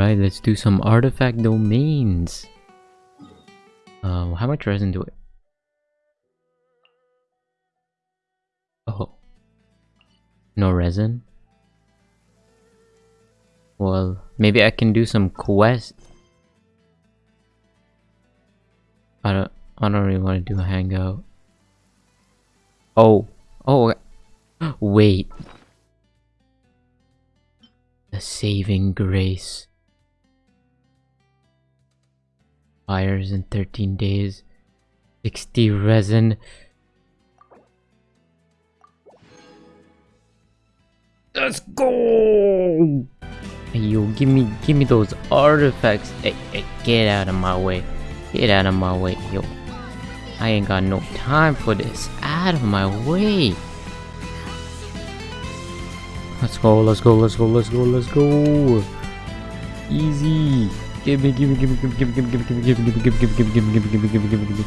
Alright, let's do some artifact domains. Uh, how much resin do it? Oh. No resin? Well, maybe I can do some quest. I don't I don't really want to do a hangout. Oh. Oh. Wait. The saving grace. Fires in 13 days. 60 resin. Let's go! Hey, yo, give me, give me those artifacts. Hey, hey, get out of my way. Get out of my way, yo. I ain't got no time for this. Out of my way. Let's go, let's go, let's go, let's go, let's go. Easy. Give me, give me, give me, give me, give me, give me, give me, give me, give me, give me, give me, give me, give me, give me, give me, give me.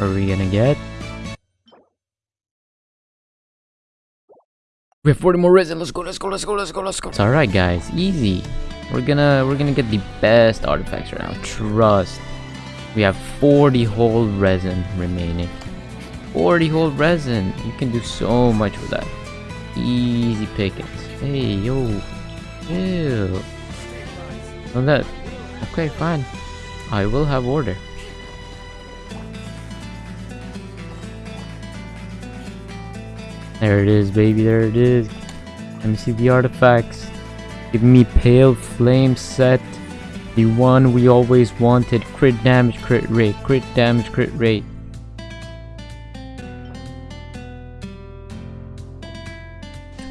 Are we gonna get? We have 40 more resin. Let's go, let's go, let's go, let's go, let's go. It's alright guys, easy. We're gonna we're gonna get the best artifacts right now. Trust. We have 40 whole resin remaining. 40 whole resin. You can do so much with that. Easy pickings. Hey yo. Ew. On that. Okay, fine. I will have order. There it is, baby. There it is. Let me see the artifacts. Give me Pale Flame set. The one we always wanted. Crit damage, crit rate. Crit damage, crit rate.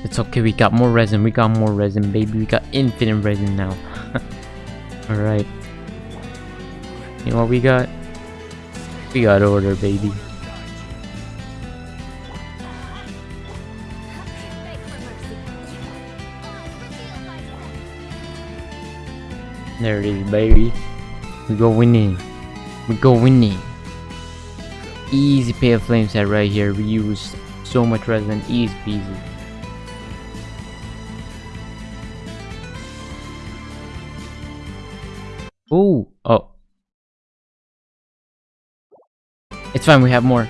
It's okay, we got more resin. We got more resin, baby. We got infinite resin now. Alright. You know what we got? We got order, baby. There it is, baby. We go winning. We go winning. Easy pale flame set right here. We use so much resin. Easy peasy. Ooh. Oh. It's fine, we have more.